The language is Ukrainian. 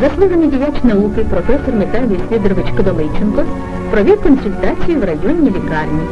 заслужений діяч науки, професор Михайло Вісвідорович Кодоличенко провів консультацію в районній лікарні.